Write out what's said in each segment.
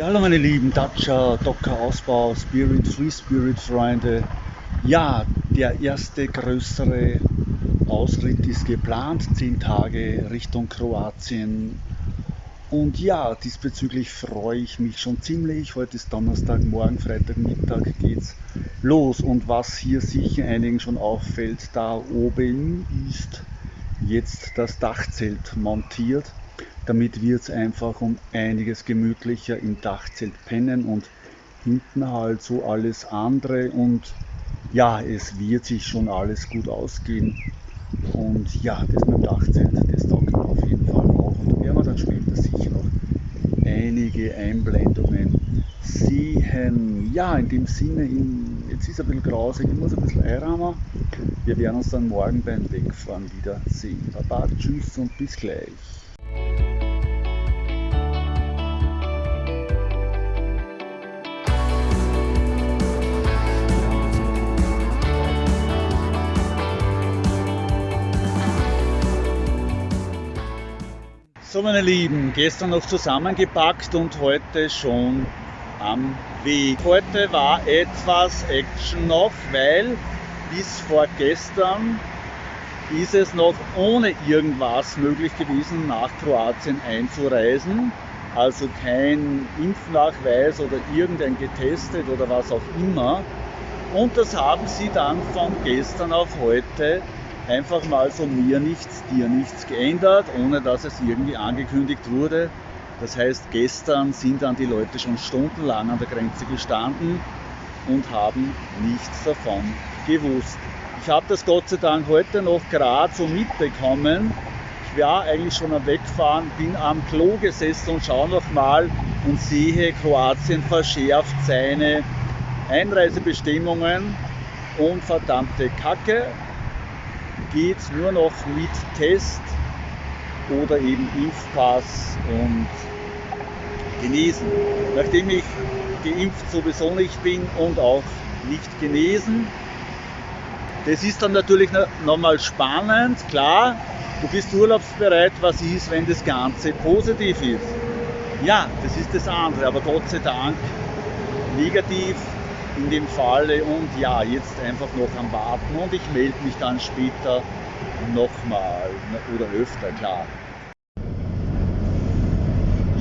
Ja, hallo meine lieben Dacia, Docker Ausbau, Spirit, Free Spirit Freunde. Ja, der erste größere Ausritt ist geplant, zehn Tage Richtung Kroatien. Und ja, diesbezüglich freue ich mich schon ziemlich. Heute ist Donnerstag, morgen Freitagmittag geht's los. Und was hier sicher einigen schon auffällt, da oben ist jetzt das Dachzelt montiert. Damit wird es einfach um einiges gemütlicher im Dachzelt pennen und hinten halt so alles andere und ja, es wird sich schon alles gut ausgehen. Und ja, das mit dem Dachzelt, das taugt mir auf jeden Fall auch. Und da werden wir dann später sicher noch einige Einblendungen sehen. Ja, in dem Sinne, in, jetzt ist es ein bisschen grausig, ich muss ein bisschen einrahmen. Wir werden uns dann morgen beim Wegfahren wieder sehen. Baba, tschüss und bis gleich. So meine Lieben, gestern noch zusammengepackt und heute schon am Weg. Heute war etwas Action noch, weil bis vor gestern ist es noch ohne irgendwas möglich gewesen, nach Kroatien einzureisen. Also kein Impfnachweis oder irgendein getestet oder was auch immer. Und das haben sie dann von gestern auf heute einfach mal von mir nichts, dir nichts geändert, ohne dass es irgendwie angekündigt wurde. Das heißt, gestern sind dann die Leute schon stundenlang an der Grenze gestanden und haben nichts davon gewusst. Ich habe das Gott sei Dank heute noch gerade so mitbekommen. Ich war eigentlich schon am Wegfahren, bin am Klo gesessen und schaue noch mal und sehe, Kroatien verschärft seine Einreisebestimmungen und verdammte Kacke, geht nur noch mit Test oder eben Impfpass und genesen. Nachdem ich geimpft sowieso nicht bin und auch nicht genesen, das ist dann natürlich nochmal spannend, klar, du bist urlaubsbereit, was ist, wenn das Ganze positiv ist? Ja, das ist das andere, aber Gott sei Dank negativ in dem Falle und ja, jetzt einfach noch am Warten und ich melde mich dann später nochmal oder öfter, klar.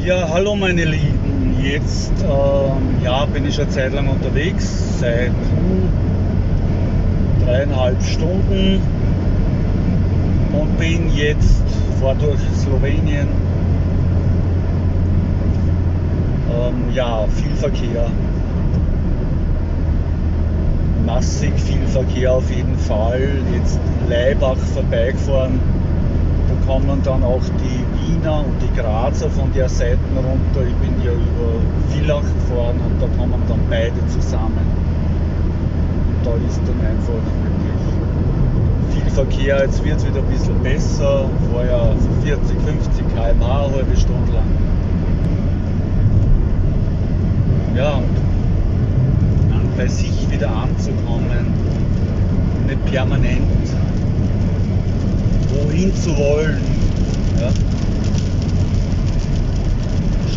Ja, hallo meine Lieben, jetzt ähm, ja, bin ich eine Zeit lang unterwegs, seit dreieinhalb Stunden und bin jetzt vor durch Slowenien. Ähm, ja, viel Verkehr, massig viel Verkehr auf jeden Fall. Jetzt Leibach vorbeigefahren. Da kommen dann auch die Wiener und die Grazer von der Seite runter. Ich bin ja über Villach gefahren und da kommen dann beide zusammen. Und da ist dann einfach wirklich viel Verkehr. Jetzt wird es wieder ein bisschen besser. Vorher 40, 50 km/h, eine halbe Stunde lang. Ja, bei sich wieder anzukommen, nicht permanent wohin zu wollen. Ja.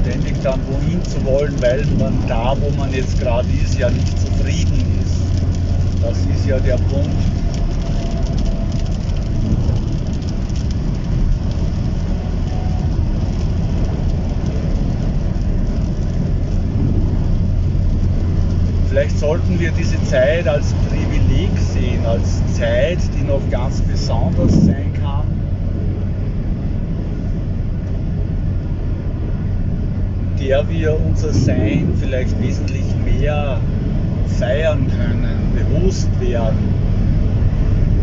Ständig dann wohin zu wollen, weil man da, wo man jetzt gerade ist, ja nicht zufrieden ist. Das ist ja der Punkt. Vielleicht sollten wir diese Zeit als Privileg sehen, als Zeit, die noch ganz besonders sein kann. der wir unser Sein vielleicht wesentlich mehr feiern können, bewusst werden,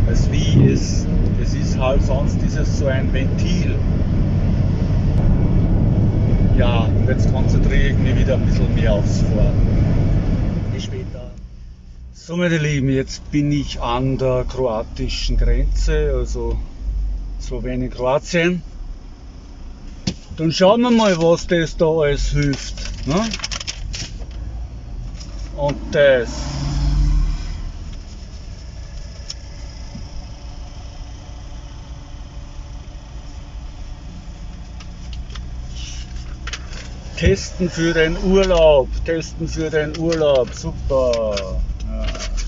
als wie es, es ist halt sonst ist es so ein Ventil. Ja, und jetzt konzentriere ich mich wieder ein bisschen mehr aufs Fahren. So meine Lieben, jetzt bin ich an der kroatischen Grenze, also Slowenien, Kroatien. Dann schauen wir mal, was das da alles hilft. Ne? Und das. Testen für den Urlaub. Testen für den Urlaub. Super. Ja.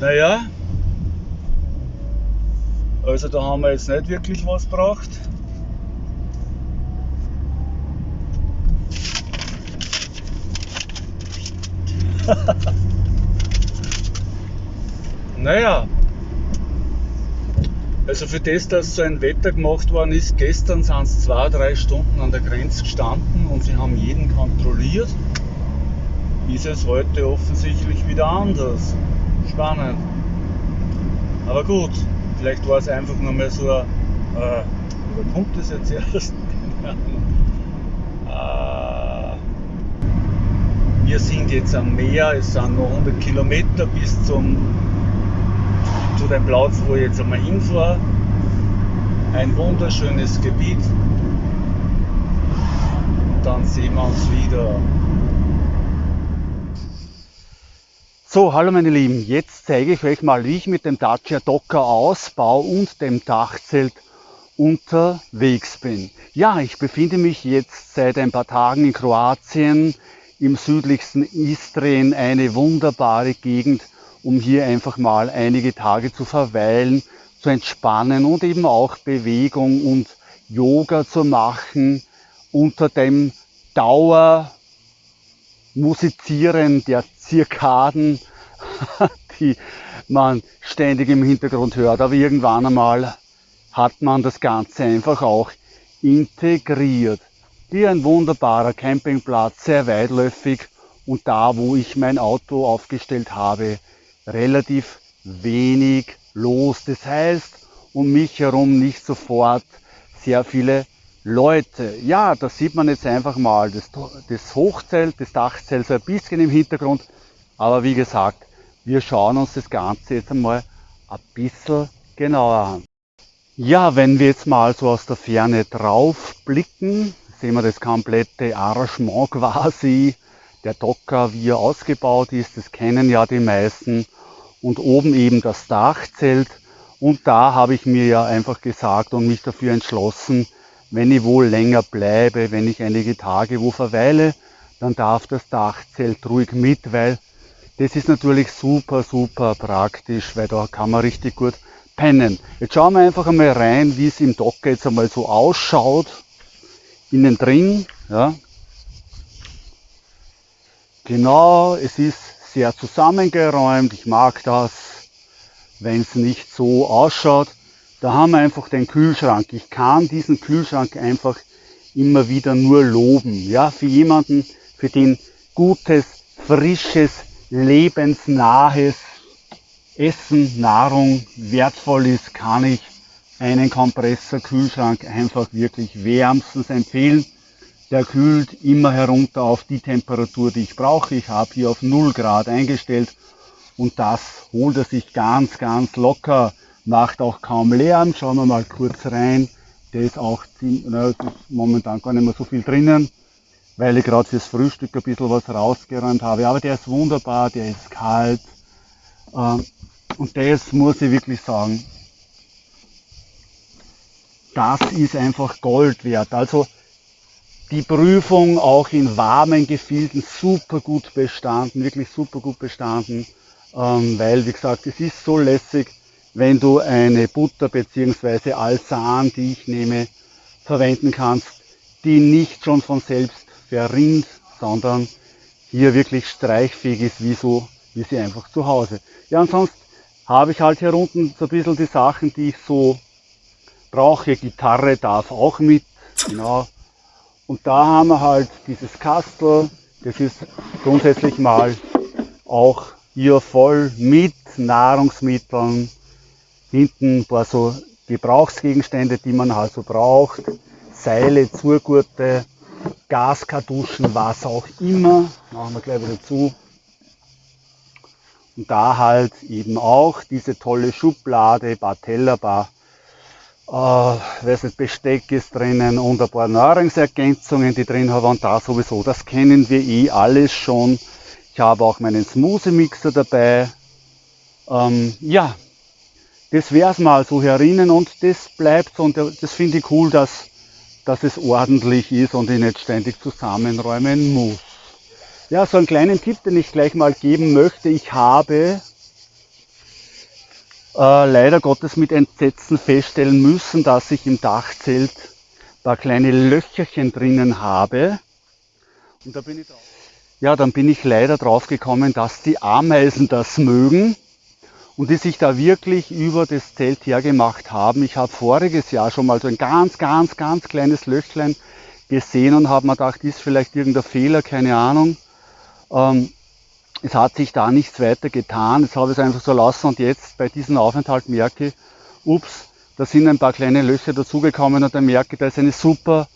Naja, also da haben wir jetzt nicht wirklich was gebracht. naja, also für das, dass so ein Wetter gemacht worden ist, gestern sind es zwei, drei Stunden an der Grenze gestanden und sie haben jeden kontrolliert, ist es heute offensichtlich wieder anders spannend. Aber gut, vielleicht war es einfach nur mal so ein, äh, oder kommt das jetzt erst? äh, wir sind jetzt am Meer, es sind noch 100 Kilometer bis zum, zu dem Platz, wo ich jetzt einmal hinfahre. Ein wunderschönes Gebiet. Dann sehen wir uns wieder. So, hallo meine Lieben, jetzt zeige ich euch mal, wie ich mit dem Dacia Docker Ausbau und dem Dachzelt unterwegs bin. Ja, ich befinde mich jetzt seit ein paar Tagen in Kroatien, im südlichsten Istrien, eine wunderbare Gegend, um hier einfach mal einige Tage zu verweilen, zu entspannen und eben auch Bewegung und Yoga zu machen unter dem Dauer Musizieren der Zirkaden, die man ständig im Hintergrund hört. Aber irgendwann einmal hat man das Ganze einfach auch integriert. Hier ein wunderbarer Campingplatz, sehr weitläufig und da, wo ich mein Auto aufgestellt habe, relativ wenig los. Das heißt, um mich herum nicht sofort sehr viele Leute, ja, da sieht man jetzt einfach mal das, das Hochzelt, das Dachzelt so ein bisschen im Hintergrund. Aber wie gesagt, wir schauen uns das Ganze jetzt einmal ein bisschen genauer an. Ja, wenn wir jetzt mal so aus der Ferne drauf blicken, sehen wir das komplette Arrangement quasi. Der Docker, wie er ausgebaut ist, das kennen ja die meisten. Und oben eben das Dachzelt. Und da habe ich mir ja einfach gesagt und mich dafür entschlossen, wenn ich wohl länger bleibe, wenn ich einige Tage wo verweile, dann darf das Dachzelt ruhig mit, weil das ist natürlich super, super praktisch, weil da kann man richtig gut pennen. Jetzt schauen wir einfach einmal rein, wie es im Docker jetzt einmal so ausschaut. Innen drin, ja. Genau, es ist sehr zusammengeräumt. Ich mag das, wenn es nicht so ausschaut. Da haben wir einfach den Kühlschrank. Ich kann diesen Kühlschrank einfach immer wieder nur loben. Ja, für jemanden, für den gutes, frisches, lebensnahes Essen, Nahrung wertvoll ist, kann ich einen Kompressor-Kühlschrank einfach wirklich wärmstens empfehlen. Der kühlt immer herunter auf die Temperatur, die ich brauche. Ich habe hier auf 0 Grad eingestellt und das holt er sich ganz, ganz locker macht auch kaum Lärm. Schauen wir mal kurz rein. Der ist auch na, ist momentan gar nicht mehr so viel drinnen, weil ich gerade fürs Frühstück ein bisschen was rausgeräumt habe. Aber der ist wunderbar, der ist kalt. Ähm, und das muss ich wirklich sagen, das ist einfach Gold wert. Also die Prüfung auch in warmen Gefilden super gut bestanden, wirklich super gut bestanden, ähm, weil wie gesagt, es ist so lässig, wenn du eine Butter bzw. Alsan, die ich nehme, verwenden kannst, die nicht schon von selbst verrinnt, sondern hier wirklich streichfähig ist, wie, so, wie sie einfach zu Hause. Ja, und sonst habe ich halt hier unten so ein bisschen die Sachen, die ich so brauche. Gitarre darf auch mit, genau. Und da haben wir halt dieses Kastel, das ist grundsätzlich mal auch hier voll mit Nahrungsmitteln, Hinten ein paar so Gebrauchsgegenstände, die man also braucht. Seile, Zurgurte, Gaskartuschen, was auch immer. Machen wir gleich wieder zu. Und da halt eben auch diese tolle Schublade, paar Teller, paar äh, weiß nicht, Besteck ist drinnen und ein paar Nahrungsergänzungen, die drin haben und da sowieso, das kennen wir eh alles schon. Ich habe auch meinen Smoothie-Mixer dabei. Ähm, ja, das wäre es mal so herinnen und das bleibt und das finde ich cool, dass, dass es ordentlich ist und ich nicht ständig zusammenräumen muss. Ja, so einen kleinen Tipp, den ich gleich mal geben möchte. Ich habe äh, leider Gottes mit Entsetzen feststellen müssen, dass ich im Dachzelt paar kleine Löcherchen drinnen habe. Und da bin ich drauf. Ja, dann bin ich leider drauf gekommen, dass die Ameisen das mögen und die sich da wirklich über das Zelt hergemacht haben. Ich habe voriges Jahr schon mal so ein ganz, ganz, ganz kleines Löchlein gesehen und habe mir gedacht, ist vielleicht irgendein Fehler, keine Ahnung. Ähm, es hat sich da nichts weiter getan, jetzt habe ich es einfach so lassen und jetzt bei diesem Aufenthalt merke ich, ups, da sind ein paar kleine Löcher dazugekommen und dann merke ich, da ist eine super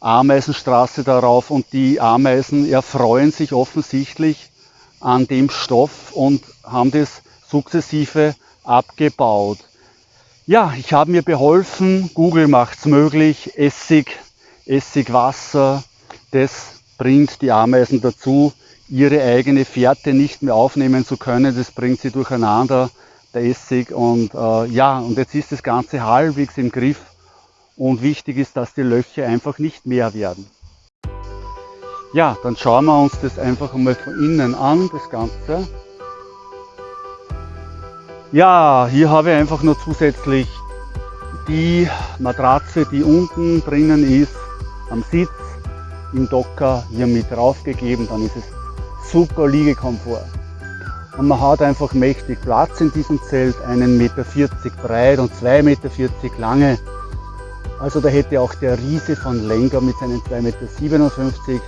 Ameisenstraße darauf und die Ameisen erfreuen sich offensichtlich an dem Stoff und haben das sukzessive abgebaut. Ja, ich habe mir beholfen, Google macht es möglich, Essig, Essigwasser, das bringt die Ameisen dazu, ihre eigene Fährte nicht mehr aufnehmen zu können. Das bringt sie durcheinander, der Essig. Und äh, ja, und jetzt ist das Ganze halbwegs im Griff. Und wichtig ist, dass die Löcher einfach nicht mehr werden. Ja, dann schauen wir uns das einfach einmal von innen an, das Ganze. Ja, hier habe ich einfach nur zusätzlich die Matratze, die unten drinnen ist, am Sitz im Docker hier mit draufgegeben. Dann ist es super Liegekomfort. Und man hat einfach mächtig Platz in diesem Zelt, 1,40 Meter breit und 2,40 Meter lange. Also da hätte auch der Riese von Lenker mit seinen 2,57 Meter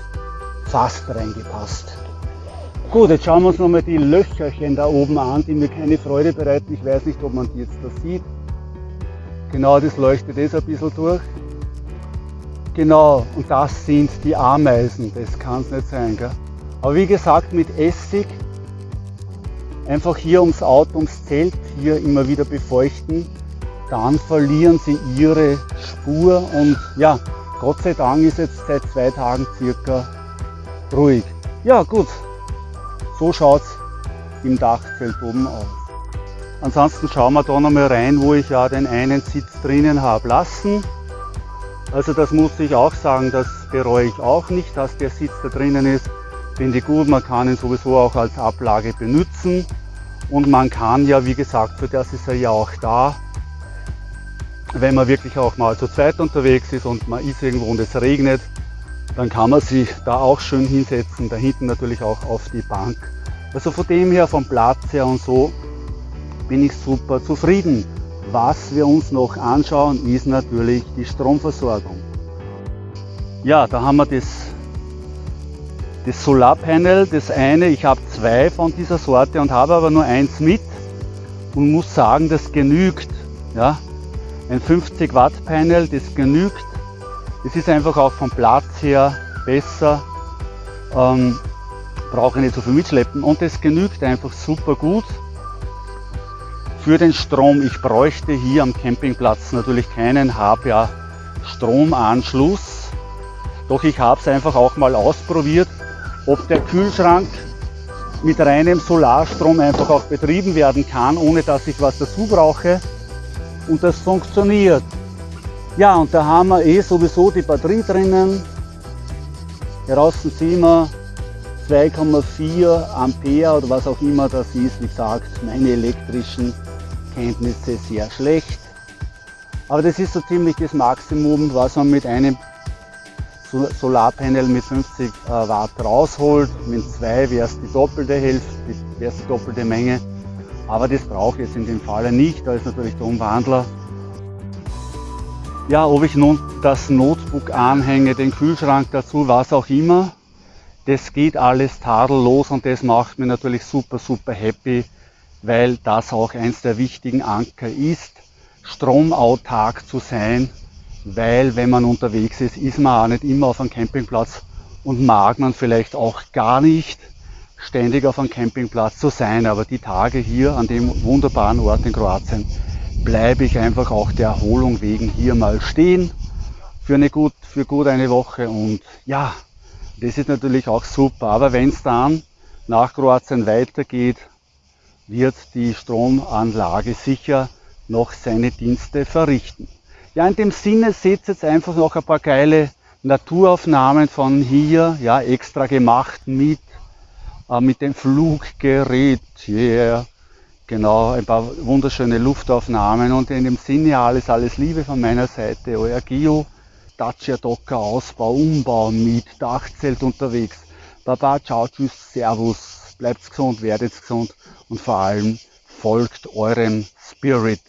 fast reingepasst. Gut, jetzt schauen wir uns nochmal die Löcherchen da oben an, die mir keine Freude bereiten. Ich weiß nicht, ob man die jetzt da sieht. Genau, das leuchtet jetzt ein bisschen durch. Genau, und das sind die Ameisen. Das kann es nicht sein, gell? Aber wie gesagt, mit Essig einfach hier ums Auto, ums Zelt hier immer wieder befeuchten, dann verlieren sie ihre Spur und ja, Gott sei Dank ist jetzt seit zwei Tagen circa ruhig. Ja gut, so schaut es im Dachzelt oben aus. Ansonsten schauen wir da nochmal rein, wo ich ja den einen Sitz drinnen habe lassen. Also das muss ich auch sagen, das bereue ich auch nicht, dass der Sitz da drinnen ist. Finde ich gut, man kann ihn sowieso auch als Ablage benutzen und man kann ja, wie gesagt, für das ist er ja auch da, wenn man wirklich auch mal zu zweit unterwegs ist und man ist irgendwo und es regnet, dann kann man sich da auch schön hinsetzen, da hinten natürlich auch auf die Bank. Also von dem her, vom Platz her und so, bin ich super zufrieden. Was wir uns noch anschauen, ist natürlich die Stromversorgung. Ja, da haben wir das das Solarpanel, das eine, ich habe zwei von dieser Sorte und habe aber nur eins mit und muss sagen, das genügt. Ja? Ein 50 Watt Panel, das genügt. Es ist einfach auch vom Platz her besser, ähm, brauche nicht so viel mitschleppen und es genügt einfach super gut für den Strom. Ich bräuchte hier am Campingplatz natürlich keinen, ja Stromanschluss. Doch ich habe es einfach auch mal ausprobiert ob der Kühlschrank mit reinem Solarstrom einfach auch betrieben werden kann, ohne dass ich was dazu brauche. Und das funktioniert. Ja, und da haben wir eh sowieso die Batterie drinnen. Draußen sehen wir 2,4 Ampere oder was auch immer das ist. Wie gesagt, meine elektrischen Kenntnisse sehr schlecht. Aber das ist so ziemlich das Maximum, was man mit einem Solarpanel mit 50 äh, Watt rausholt. Mit zwei wäre es die doppelte Hälfte, wäre es die doppelte Menge. Aber das brauche ich jetzt in dem Falle nicht, da ist natürlich der Umwandler. Ja, ob ich nun das Notebook anhänge, den Kühlschrank dazu, was auch immer, das geht alles tadellos und das macht mir natürlich super, super happy, weil das auch eins der wichtigen Anker ist, stromautark zu sein weil wenn man unterwegs ist, ist man auch nicht immer auf einem Campingplatz und mag man vielleicht auch gar nicht ständig auf einem Campingplatz zu sein. Aber die Tage hier an dem wunderbaren Ort in Kroatien bleibe ich einfach auch der Erholung wegen hier mal stehen für, eine gut, für gut eine Woche. Und ja, das ist natürlich auch super. Aber wenn es dann nach Kroatien weitergeht, wird die Stromanlage sicher noch seine Dienste verrichten. Ja, in dem Sinne seht jetzt einfach noch ein paar geile Naturaufnahmen von hier, ja, extra gemacht mit, äh, mit dem Fluggerät. Yeah. Genau, ein paar wunderschöne Luftaufnahmen und in dem Sinne alles, alles Liebe von meiner Seite. Euer Gio, Dacia Docker, Ausbau, Umbau mit Dachzelt unterwegs. Baba, ciao, tschüss, servus, bleibt gesund, werdet gesund und vor allem folgt eurem Spirit.